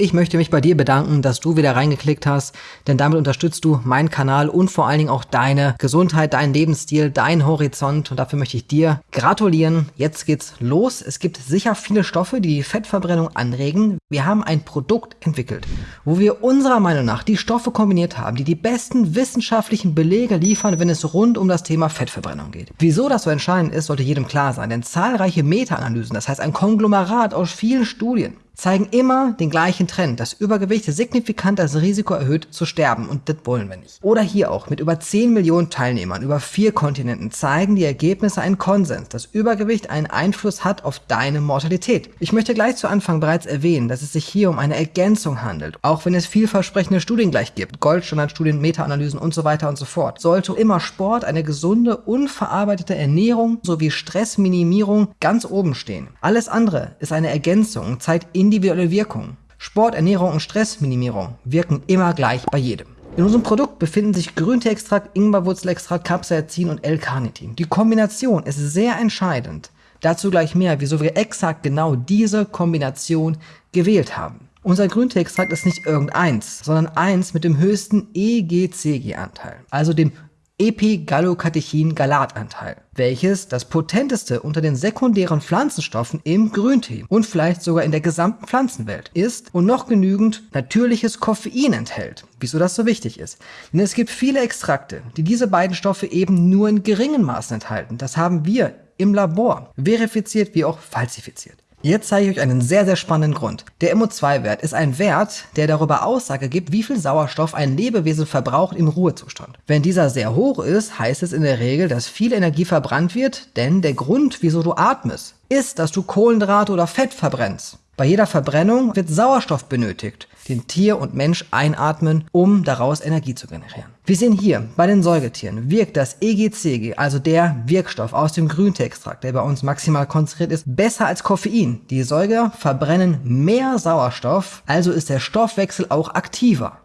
Ich möchte mich bei dir bedanken, dass du wieder reingeklickt hast, denn damit unterstützt du meinen Kanal und vor allen Dingen auch deine Gesundheit, deinen Lebensstil, deinen Horizont und dafür möchte ich dir gratulieren. Jetzt geht's los. Es gibt sicher viele Stoffe, die die Fettverbrennung anregen. Wir haben ein Produkt entwickelt, wo wir unserer Meinung nach die Stoffe kombiniert haben, die die besten wissenschaftlichen Belege liefern, wenn es rund um das Thema Fettverbrennung geht. Wieso das so entscheidend ist, sollte jedem klar sein, denn zahlreiche Meta-Analysen, das heißt ein Konglomerat aus vielen Studien, zeigen immer den gleichen Trend, dass Übergewicht signifikant das Risiko erhöht zu sterben und das wollen wir nicht. Oder hier auch mit über 10 Millionen Teilnehmern über vier Kontinenten zeigen die Ergebnisse einen Konsens, dass Übergewicht einen Einfluss hat auf deine Mortalität. Ich möchte gleich zu Anfang bereits erwähnen, dass es sich hier um eine Ergänzung handelt, auch wenn es vielversprechende Studien gleich gibt, Goldstandardstudien, Meta-Analysen und so weiter und so fort. Sollte immer Sport, eine gesunde, unverarbeitete Ernährung sowie Stressminimierung ganz oben stehen. Alles andere ist eine Ergänzung und zeigt in individuelle Wirkung. Sport, Ernährung und Stressminimierung wirken immer gleich bei jedem. In unserem Produkt befinden sich Grünteeextrakt, Ingwerwurzelextrakt, Capsaicin und L-Carnitin. Die Kombination ist sehr entscheidend. Dazu gleich mehr, wieso wir exakt genau diese Kombination gewählt haben. Unser Grünteeextrakt ist nicht irgendeins, sondern eins mit dem höchsten EGCG-Anteil, also dem Epigallocatechin-Galatanteil, welches das potenteste unter den sekundären Pflanzenstoffen im Grüntee und vielleicht sogar in der gesamten Pflanzenwelt ist und noch genügend natürliches Koffein enthält. Wieso das so wichtig ist? Denn es gibt viele Extrakte, die diese beiden Stoffe eben nur in geringen Maßen enthalten. Das haben wir im Labor verifiziert wie auch falsifiziert. Jetzt zeige ich euch einen sehr, sehr spannenden Grund. Der MO2-Wert ist ein Wert, der darüber Aussage gibt, wie viel Sauerstoff ein Lebewesen verbraucht im Ruhezustand. Wenn dieser sehr hoch ist, heißt es in der Regel, dass viel Energie verbrannt wird, denn der Grund, wieso du atmest, ist, dass du Kohlenhydrate oder Fett verbrennst. Bei jeder Verbrennung wird Sauerstoff benötigt, den Tier und Mensch einatmen, um daraus Energie zu generieren. Wir sehen hier, bei den Säugetieren wirkt das EGCG, also der Wirkstoff aus dem Grünteextrakt, der bei uns maximal konzentriert ist, besser als Koffein. Die Säuger verbrennen mehr Sauerstoff, also ist der Stoffwechsel auch aktiver.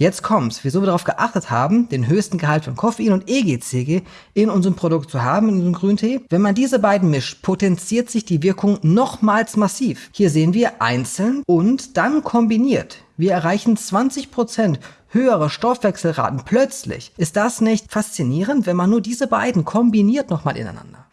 Jetzt kommt's, wieso wir darauf geachtet haben, den höchsten Gehalt von Koffein und EGCG in unserem Produkt zu haben, in unserem Grüntee. Wenn man diese beiden mischt, potenziert sich die Wirkung nochmals massiv. Hier sehen wir einzeln und dann kombiniert. Wir erreichen 20% höhere Stoffwechselraten plötzlich. Ist das nicht faszinierend, wenn man nur diese beiden kombiniert nochmal ineinander?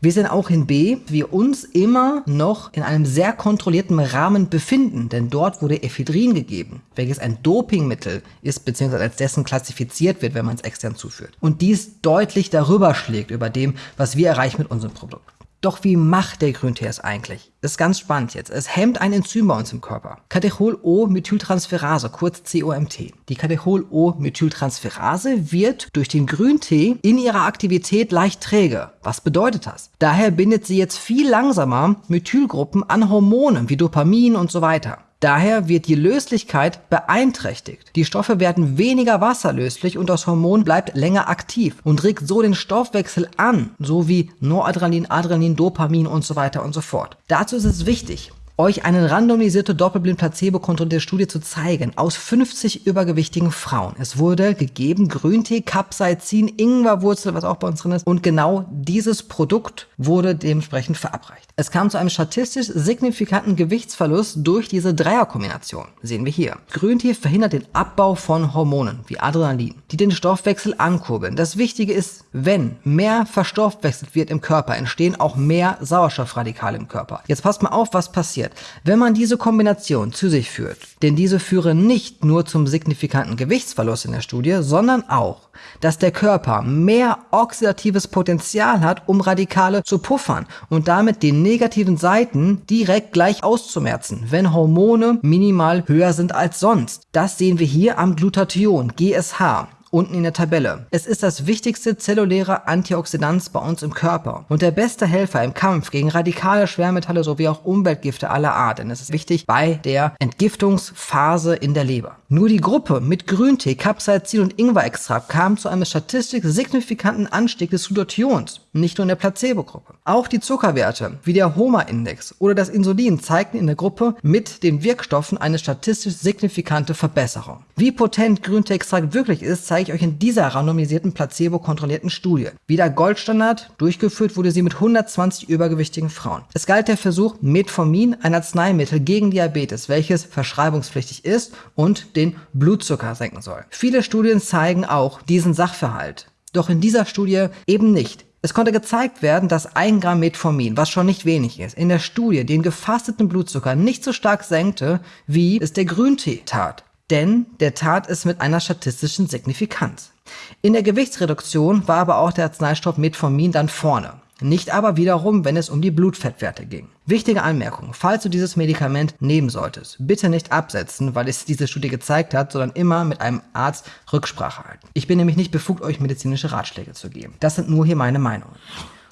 Wir sehen auch in B, wir uns immer noch in einem sehr kontrollierten Rahmen befinden, denn dort wurde Ephedrin gegeben, welches ein Dopingmittel ist, beziehungsweise als dessen klassifiziert wird, wenn man es extern zuführt. Und dies deutlich darüber schlägt über dem, was wir erreichen mit unserem Produkt. Doch wie macht der Grüntee es eigentlich? Das ist ganz spannend jetzt. Es hemmt ein Enzym bei uns im Körper. Catechol-O-Methyltransferase, kurz COMT. Die Catechol-O-Methyltransferase wird durch den Grüntee in ihrer Aktivität leicht träge. Was bedeutet das? Daher bindet sie jetzt viel langsamer Methylgruppen an Hormonen wie Dopamin und so weiter. Daher wird die Löslichkeit beeinträchtigt. Die Stoffe werden weniger wasserlöslich und das Hormon bleibt länger aktiv und regt so den Stoffwechsel an, so wie Noradrenalin, Adrenalin, Dopamin und so weiter und so fort. Dazu ist es wichtig, euch eine randomisierte doppelblind placebo-kontrollierte Studie zu zeigen aus 50 übergewichtigen Frauen. Es wurde gegeben Grüntee, Capsaicin, Ingwerwurzel, was auch bei uns drin ist. Und genau dieses Produkt wurde dementsprechend verabreicht. Es kam zu einem statistisch signifikanten Gewichtsverlust durch diese Dreierkombination. Sehen wir hier. Grüntee verhindert den Abbau von Hormonen wie Adrenalin, die den Stoffwechsel ankurbeln. Das Wichtige ist, wenn mehr verstoffwechselt wird im Körper, entstehen auch mehr Sauerstoffradikale im Körper. Jetzt passt mal auf, was passiert passiert, wenn man diese Kombination zu sich führt. Denn diese führen nicht nur zum signifikanten Gewichtsverlust in der Studie, sondern auch, dass der Körper mehr oxidatives Potenzial hat, um Radikale zu puffern und damit die negativen Seiten direkt gleich auszumerzen, wenn Hormone minimal höher sind als sonst. Das sehen wir hier am Glutathion, GSH unten in der Tabelle. Es ist das wichtigste zelluläre Antioxidant bei uns im Körper und der beste Helfer im Kampf gegen radikale Schwermetalle sowie auch Umweltgifte aller Art, denn es ist wichtig bei der Entgiftungsphase in der Leber. Nur die Gruppe mit Grüntee, Capsaicin und Ingwerextrakt kam zu einem statistisch signifikanten Anstieg des Glutathions, nicht nur in der Placebo-Gruppe. Auch die Zuckerwerte, wie der HOMA-Index oder das Insulin, zeigten in der Gruppe mit den Wirkstoffen eine statistisch signifikante Verbesserung. Wie potent Grünteeextrakt wirklich ist, zeige ich euch in dieser randomisierten, placebo-kontrollierten Studie. Wieder Goldstandard, durchgeführt wurde sie mit 120 übergewichtigen Frauen. Es galt der Versuch Metformin, ein Arzneimittel gegen Diabetes, welches verschreibungspflichtig ist und den Blutzucker senken soll. Viele Studien zeigen auch diesen Sachverhalt. Doch in dieser Studie eben nicht. Es konnte gezeigt werden, dass ein Gramm Metformin, was schon nicht wenig ist, in der Studie den gefasteten Blutzucker nicht so stark senkte, wie es der Grüntee tat. Denn der tat es mit einer statistischen Signifikanz. In der Gewichtsreduktion war aber auch der Arzneistoff Metformin dann vorne. Nicht aber wiederum, wenn es um die Blutfettwerte ging. Wichtige Anmerkung, falls du dieses Medikament nehmen solltest, bitte nicht absetzen, weil es diese Studie gezeigt hat, sondern immer mit einem Arzt Rücksprache halten. Ich bin nämlich nicht befugt, euch medizinische Ratschläge zu geben. Das sind nur hier meine Meinungen.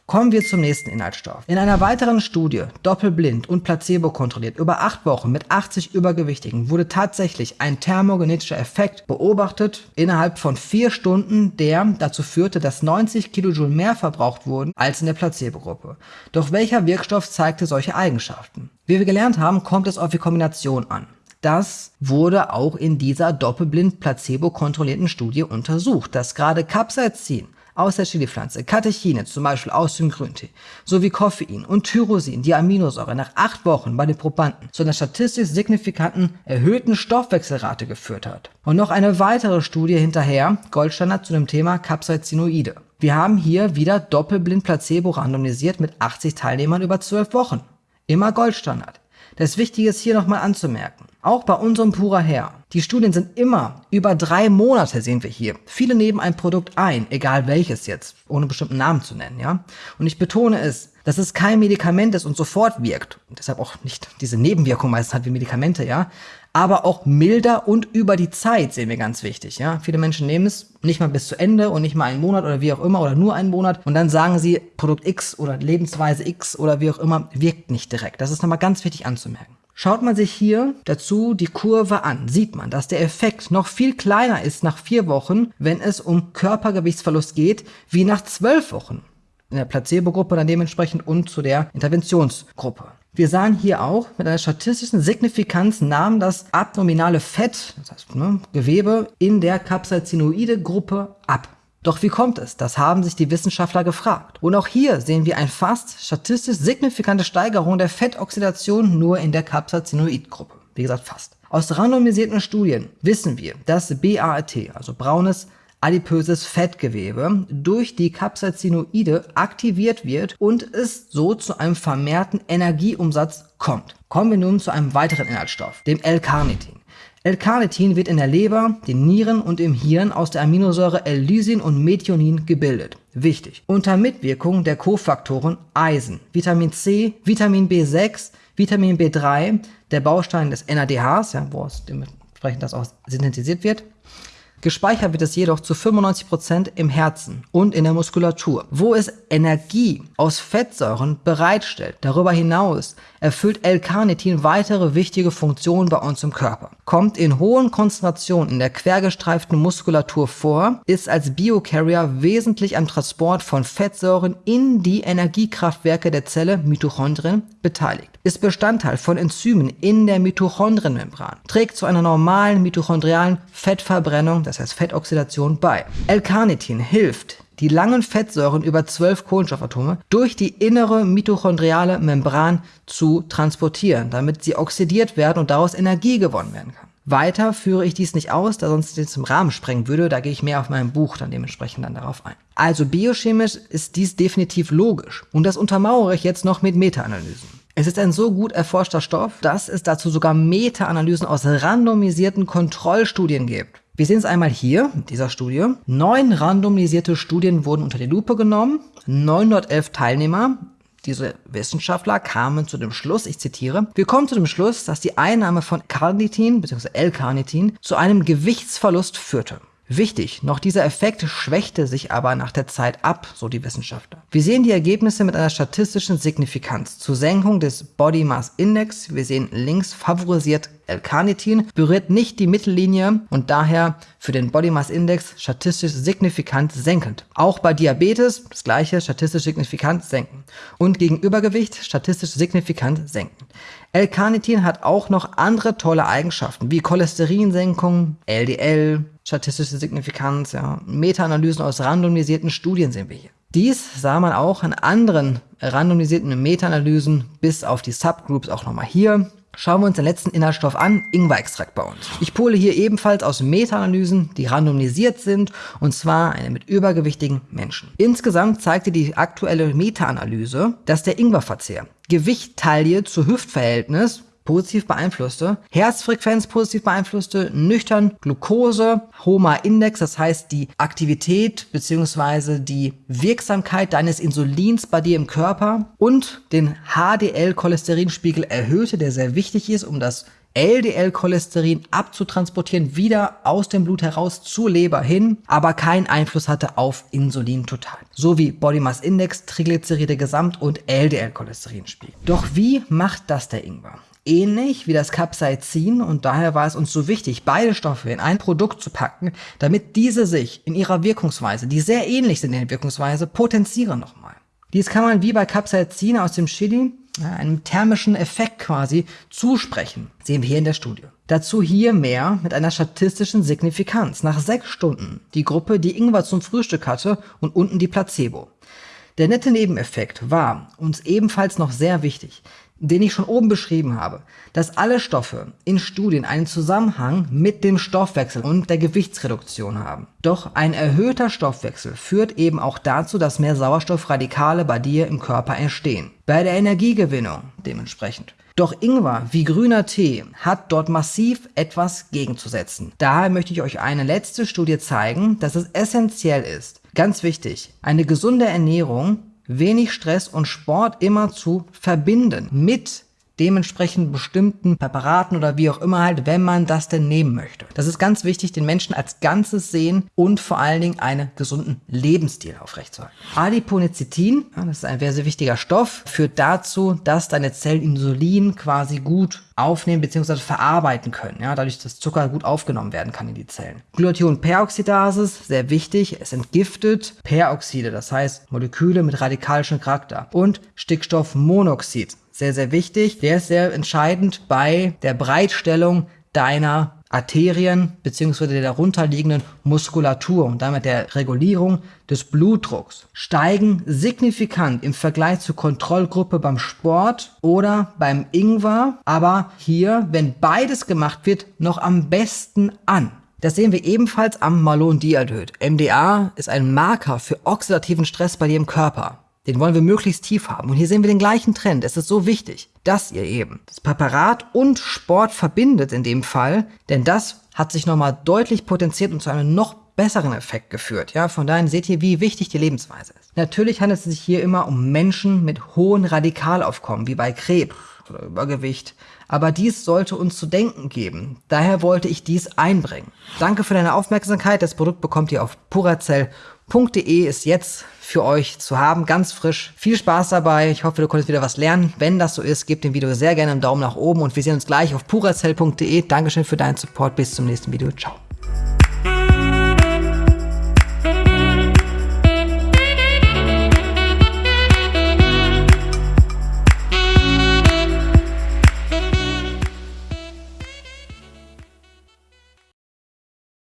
Kommen wir zum nächsten Inhaltsstoff. In einer weiteren Studie, doppelblind und placebo kontrolliert, über acht Wochen mit 80 Übergewichtigen, wurde tatsächlich ein thermogenetischer Effekt beobachtet innerhalb von vier Stunden, der dazu führte, dass 90 Kilojoule mehr verbraucht wurden als in der Placebo-Gruppe. Doch welcher Wirkstoff zeigte solche Eigenschaften? Wie wir gelernt haben, kommt es auf die Kombination an. Das wurde auch in dieser doppelblind placebo kontrollierten Studie untersucht, dass gerade Capsaicin aus der Chilipflanze, Katechine, zum Beispiel aus dem Grüntee, sowie Koffein und Tyrosin, die Aminosäure, nach acht Wochen bei den Probanden zu einer statistisch signifikanten erhöhten Stoffwechselrate geführt hat. Und noch eine weitere Studie hinterher, Goldstandard zu dem Thema Capsaicinoide. Wir haben hier wieder doppelblind Placebo randomisiert mit 80 Teilnehmern über 12 Wochen. Immer Goldstandard. Das Wichtige ist hier nochmal anzumerken. Auch bei unserem Purer Her. Die Studien sind immer über drei Monate, sehen wir hier. Viele nehmen ein Produkt ein, egal welches jetzt, ohne bestimmten Namen zu nennen, ja. Und ich betone es, dass es kein Medikament ist und sofort wirkt. Und deshalb auch nicht diese Nebenwirkung meistens hat wie Medikamente, ja. Aber auch milder und über die Zeit sehen wir ganz wichtig, ja. Viele Menschen nehmen es nicht mal bis zu Ende und nicht mal einen Monat oder wie auch immer oder nur einen Monat und dann sagen sie, Produkt X oder Lebensweise X oder wie auch immer wirkt nicht direkt. Das ist nochmal ganz wichtig anzumerken. Schaut man sich hier dazu die Kurve an, sieht man, dass der Effekt noch viel kleiner ist nach vier Wochen, wenn es um Körpergewichtsverlust geht, wie nach zwölf Wochen. In der Placebo-Gruppe dann dementsprechend und zu der Interventionsgruppe. Wir sahen hier auch, mit einer statistischen Signifikanz nahm das abdominale Fett, das heißt ne, Gewebe, in der Capsaicinoide-Gruppe ab. Doch wie kommt es? Das haben sich die Wissenschaftler gefragt. Und auch hier sehen wir eine fast statistisch signifikante Steigerung der Fettoxidation nur in der Capsaicinoid-Gruppe. Wie gesagt, fast. Aus randomisierten Studien wissen wir, dass BAAT, also braunes adipöses Fettgewebe, durch die Capsaicinoide aktiviert wird und es so zu einem vermehrten Energieumsatz kommt. Kommen wir nun zu einem weiteren Inhaltsstoff, dem L-Carnitin. L-Carnitin wird in der Leber, den Nieren und im Hirn aus der Aminosäure L-Lysin und Methionin gebildet. Wichtig. Unter Mitwirkung der Kofaktoren Eisen, Vitamin C, Vitamin B6, Vitamin B3, der Baustein des NADHs, ja, wo dementsprechend das auch synthetisiert wird, Gespeichert wird es jedoch zu 95% im Herzen und in der Muskulatur, wo es Energie aus Fettsäuren bereitstellt. Darüber hinaus erfüllt L-Carnitin weitere wichtige Funktionen bei uns im Körper. Kommt in hohen Konzentrationen in der quergestreiften Muskulatur vor, ist als Biocarrier wesentlich am Transport von Fettsäuren in die Energiekraftwerke der Zelle Mitochondrien beteiligt, ist Bestandteil von Enzymen in der Mitochondrienmembran, trägt zu einer normalen mitochondrialen Fettverbrennung, das heißt Fettoxidation, bei. L-Carnitin hilft, die langen Fettsäuren über zwölf Kohlenstoffatome durch die innere mitochondriale Membran zu transportieren, damit sie oxidiert werden und daraus Energie gewonnen werden kann. Weiter führe ich dies nicht aus, da sonst jetzt im Rahmen sprengen würde, da gehe ich mehr auf meinem Buch dann dementsprechend dann darauf ein. Also biochemisch ist dies definitiv logisch und das untermauere ich jetzt noch mit Meta-Analysen. Es ist ein so gut erforschter Stoff, dass es dazu sogar Meta-Analysen aus randomisierten Kontrollstudien gibt. Wir sehen es einmal hier in dieser Studie. Neun randomisierte Studien wurden unter die Lupe genommen. 911 Teilnehmer diese Wissenschaftler kamen zu dem Schluss, ich zitiere, wir kommen zu dem Schluss, dass die Einnahme von Carnitin bzw. L-Carnitin zu einem Gewichtsverlust führte. Wichtig, noch dieser Effekt schwächte sich aber nach der Zeit ab, so die Wissenschaftler. Wir sehen die Ergebnisse mit einer statistischen Signifikanz zur Senkung des Body Mass Index. Wir sehen links favorisiert L-Carnitin, berührt nicht die Mittellinie und daher für den Body Mass Index statistisch signifikant senkend. Auch bei Diabetes das gleiche statistisch signifikant senken und gegen Übergewicht statistisch signifikant senken. L-Carnitin hat auch noch andere tolle Eigenschaften, wie Cholesterinsenkung, LDL, statistische Signifikanz, ja. Meta-Analysen aus randomisierten Studien sehen wir hier. Dies sah man auch in anderen randomisierten Meta-Analysen bis auf die Subgroups auch nochmal hier. Schauen wir uns den letzten Inhaltsstoff an, Ingwer-Extrakt bei uns. Ich pole hier ebenfalls aus Meta-Analysen, die randomisiert sind, und zwar eine mit übergewichtigen Menschen. Insgesamt zeigte die aktuelle Meta-Analyse, dass der Ingwerverzehr Gewicht-Taille zu Hüftverhältnis positiv beeinflusste, Herzfrequenz positiv beeinflusste, nüchtern Glucose, HOMA-Index, das heißt die Aktivität bzw. die Wirksamkeit deines Insulins bei dir im Körper und den HDL-Cholesterinspiegel erhöhte, der sehr wichtig ist, um das LDL-Cholesterin abzutransportieren, wieder aus dem Blut heraus zur Leber hin, aber keinen Einfluss hatte auf Insulin total. So wie Body Mass Index, Triglyceride Gesamt und LDL-Cholesterinspiegel. Doch wie macht das der Ingwer? Ähnlich wie das Capsaicin und daher war es uns so wichtig, beide Stoffe in ein Produkt zu packen, damit diese sich in ihrer Wirkungsweise, die sehr ähnlich sind in der Wirkungsweise, potenzieren nochmal. Dies kann man wie bei Capsaicin aus dem Chili einem thermischen Effekt quasi zusprechen. Sehen wir hier in der Studie. Dazu hier mehr mit einer statistischen Signifikanz. Nach sechs Stunden die Gruppe, die Ingwer zum Frühstück hatte und unten die Placebo. Der nette Nebeneffekt war uns ebenfalls noch sehr wichtig den ich schon oben beschrieben habe, dass alle Stoffe in Studien einen Zusammenhang mit dem Stoffwechsel und der Gewichtsreduktion haben. Doch ein erhöhter Stoffwechsel führt eben auch dazu, dass mehr Sauerstoffradikale bei dir im Körper entstehen. Bei der Energiegewinnung dementsprechend. Doch Ingwer wie grüner Tee hat dort massiv etwas gegenzusetzen. Daher möchte ich euch eine letzte Studie zeigen, dass es essentiell ist, ganz wichtig, eine gesunde Ernährung wenig Stress und Sport immer zu verbinden mit dementsprechend bestimmten Präparaten oder wie auch immer halt, wenn man das denn nehmen möchte. Das ist ganz wichtig, den Menschen als Ganzes sehen und vor allen Dingen einen gesunden Lebensstil aufrechtzuerhalten. Adiponectin, das ist ein sehr, sehr wichtiger Stoff, führt dazu, dass deine Zellen Insulin quasi gut aufnehmen bzw. verarbeiten können, ja, dadurch, dass Zucker gut aufgenommen werden kann in die Zellen. Glutathion-Peroxidase, sehr wichtig, es entgiftet Peroxide, das heißt Moleküle mit radikalischem Charakter und Stickstoffmonoxid, sehr, sehr wichtig. Der ist sehr entscheidend bei der Breitstellung deiner Arterien bzw. der darunterliegenden Muskulatur und damit der Regulierung des Blutdrucks steigen signifikant im Vergleich zur Kontrollgruppe beim Sport oder beim Ingwer, aber hier, wenn beides gemacht wird, noch am besten an. Das sehen wir ebenfalls am Malondialdehyd. MDA ist ein Marker für oxidativen Stress bei dir im Körper. Den wollen wir möglichst tief haben. Und hier sehen wir den gleichen Trend. Es ist so wichtig, dass ihr eben das Präparat und Sport verbindet in dem Fall, denn das hat sich nochmal deutlich potenziert und zu einem noch besseren Effekt geführt. Ja, von daher seht ihr, wie wichtig die Lebensweise ist. Natürlich handelt es sich hier immer um Menschen mit hohen Radikalaufkommen, wie bei Krebs oder Übergewicht. Aber dies sollte uns zu denken geben. Daher wollte ich dies einbringen. Danke für deine Aufmerksamkeit. Das Produkt bekommt ihr auf purazell.de ist jetzt für euch zu haben, ganz frisch. Viel Spaß dabei. Ich hoffe, du konntest wieder was lernen. Wenn das so ist, gebt dem Video sehr gerne einen Daumen nach oben und wir sehen uns gleich auf purazell.de. Dankeschön für deinen Support. Bis zum nächsten Video. Ciao.